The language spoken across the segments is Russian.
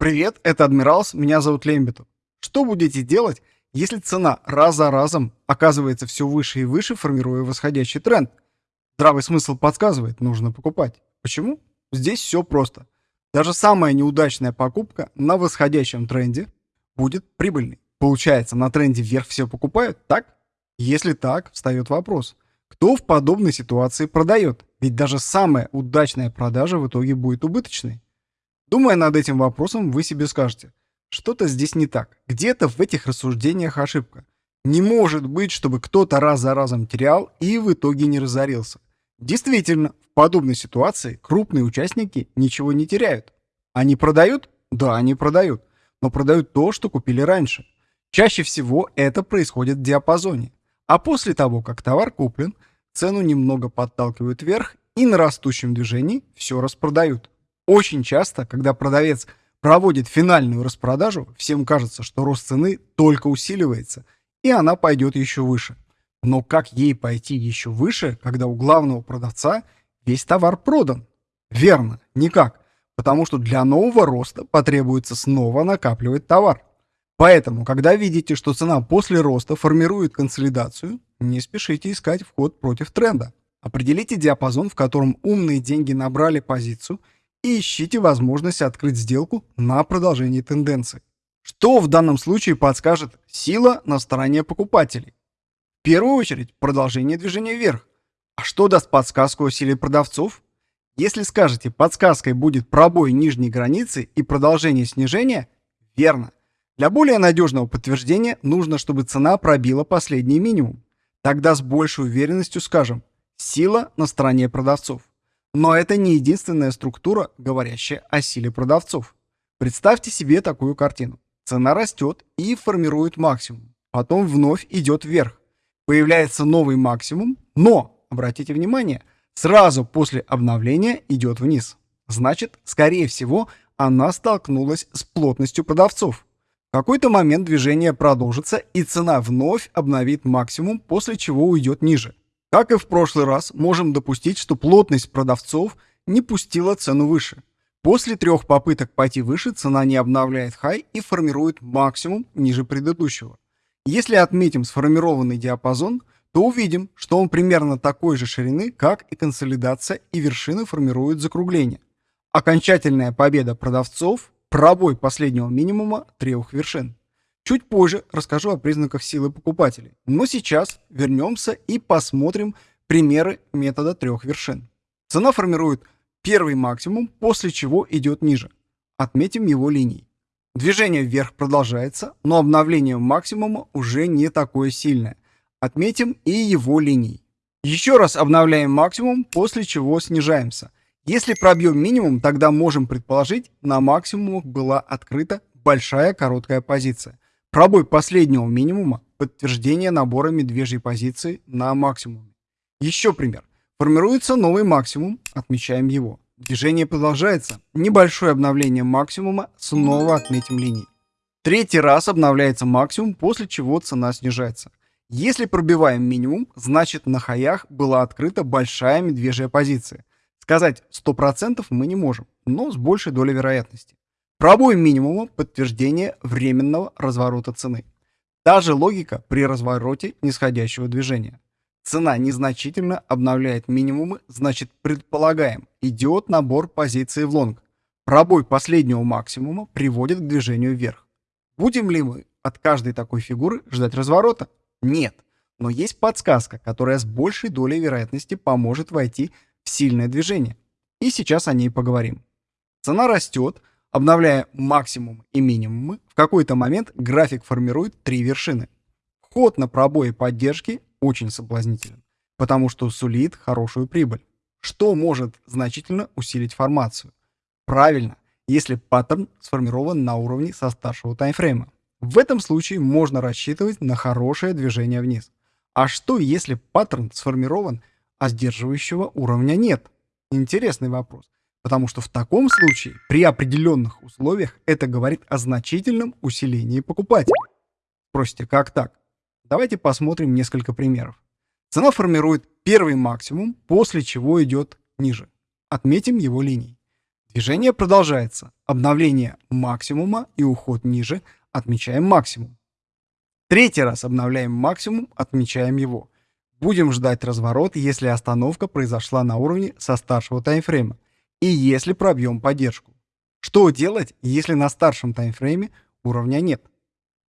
Привет, это Адмиралс, меня зовут Лембитов. Что будете делать, если цена раз за разом оказывается все выше и выше, формируя восходящий тренд? Здравый смысл подсказывает, нужно покупать. Почему? Здесь все просто. Даже самая неудачная покупка на восходящем тренде будет прибыльной. Получается, на тренде вверх все покупают, так? Если так, встает вопрос. Кто в подобной ситуации продает? Ведь даже самая удачная продажа в итоге будет убыточной. Думая над этим вопросом, вы себе скажете, что-то здесь не так. Где-то в этих рассуждениях ошибка. Не может быть, чтобы кто-то раз за разом терял и в итоге не разорился. Действительно, в подобной ситуации крупные участники ничего не теряют. Они продают? Да, они продают. Но продают то, что купили раньше. Чаще всего это происходит в диапазоне. А после того, как товар куплен, цену немного подталкивают вверх и на растущем движении все распродают. Очень часто, когда продавец проводит финальную распродажу, всем кажется, что рост цены только усиливается, и она пойдет еще выше. Но как ей пойти еще выше, когда у главного продавца весь товар продан? Верно, никак, потому что для нового роста потребуется снова накапливать товар. Поэтому, когда видите, что цена после роста формирует консолидацию, не спешите искать вход против тренда. Определите диапазон, в котором умные деньги набрали позицию ищите возможность открыть сделку на продолжение тенденции. Что в данном случае подскажет сила на стороне покупателей? В первую очередь продолжение движения вверх. А что даст подсказку о силе продавцов? Если скажете, подсказкой будет пробой нижней границы и продолжение снижения, верно. Для более надежного подтверждения нужно, чтобы цена пробила последний минимум. Тогда с большей уверенностью скажем «сила на стороне продавцов». Но это не единственная структура, говорящая о силе продавцов. Представьте себе такую картину. Цена растет и формирует максимум. Потом вновь идет вверх. Появляется новый максимум, но, обратите внимание, сразу после обновления идет вниз. Значит, скорее всего, она столкнулась с плотностью продавцов. В какой-то момент движение продолжится и цена вновь обновит максимум, после чего уйдет ниже. Как и в прошлый раз, можем допустить, что плотность продавцов не пустила цену выше. После трех попыток пойти выше цена не обновляет хай и формирует максимум ниже предыдущего. Если отметим сформированный диапазон, то увидим, что он примерно такой же ширины, как и консолидация и вершины формируют закругление. Окончательная победа продавцов пробой последнего минимума трех вершин. Чуть позже расскажу о признаках силы покупателей. Но сейчас вернемся и посмотрим примеры метода трех вершин. Цена формирует первый максимум, после чего идет ниже. Отметим его линией. Движение вверх продолжается, но обновление максимума уже не такое сильное. Отметим и его линией. Еще раз обновляем максимум, после чего снижаемся – если пробьем минимум, тогда можем предположить, на максимумах была открыта большая короткая позиция. Пробой последнего минимума – подтверждение набора медвежьей позиции на максимуме. Еще пример. Формируется новый максимум, отмечаем его. Движение продолжается. Небольшое обновление максимума, снова отметим линии. Третий раз обновляется максимум, после чего цена снижается. Если пробиваем минимум, значит на хаях была открыта большая медвежья позиция. Сказать 100% мы не можем, но с большей долей вероятности. Пробой минимума – подтверждение временного разворота цены. Та же логика при развороте нисходящего движения. Цена незначительно обновляет минимумы, значит предполагаем, идет набор позиций в лонг. Пробой последнего максимума приводит к движению вверх. Будем ли мы от каждой такой фигуры ждать разворота? Нет. Но есть подсказка, которая с большей долей вероятности поможет войти сильное движение. И сейчас о ней поговорим. Цена растет, обновляя максимум и минимумы. В какой-то момент график формирует три вершины. Вход на пробои поддержки очень соблазнителен, потому что сулит хорошую прибыль. Что может значительно усилить формацию? Правильно, если паттерн сформирован на уровне со старшего таймфрейма. В этом случае можно рассчитывать на хорошее движение вниз. А что если паттерн сформирован а сдерживающего уровня нет? Интересный вопрос. Потому что в таком случае, при определенных условиях, это говорит о значительном усилении покупателя. Спросите, как так? Давайте посмотрим несколько примеров. Цена формирует первый максимум, после чего идет ниже. Отметим его линией. Движение продолжается. Обновление максимума и уход ниже. Отмечаем максимум. Третий раз обновляем максимум, отмечаем его. Будем ждать разворот, если остановка произошла на уровне со старшего таймфрейма и если пробьем поддержку. Что делать, если на старшем таймфрейме уровня нет?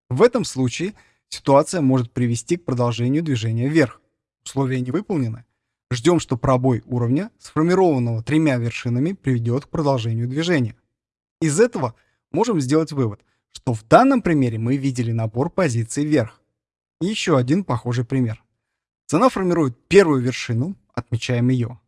В этом случае ситуация может привести к продолжению движения вверх. Условия не выполнены. Ждем, что пробой уровня, сформированного тремя вершинами, приведет к продолжению движения. Из этого можем сделать вывод, что в данном примере мы видели набор позиций вверх. еще один похожий пример. Цена формирует первую вершину, отмечаем ее.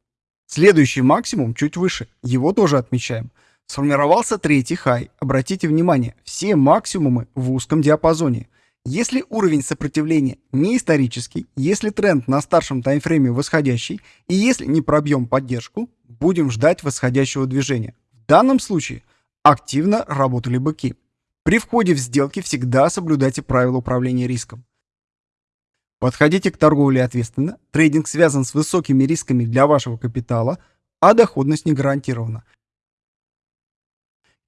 Следующий максимум чуть выше, его тоже отмечаем. Сформировался третий хай. Обратите внимание, все максимумы в узком диапазоне. Если уровень сопротивления не исторический, если тренд на старшем таймфрейме восходящий и если не пробьем поддержку, будем ждать восходящего движения. В данном случае активно работали быки. При входе в сделки всегда соблюдайте правила управления риском. Подходите к торговле ответственно. Трейдинг связан с высокими рисками для вашего капитала, а доходность не гарантирована.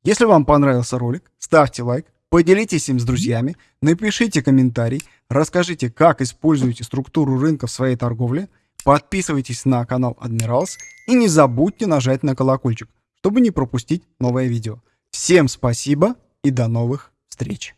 Если вам понравился ролик, ставьте лайк, поделитесь им с друзьями, напишите комментарий, расскажите, как используете структуру рынка в своей торговле, подписывайтесь на канал Admirals и не забудьте нажать на колокольчик, чтобы не пропустить новое видео. Всем спасибо и до новых встреч!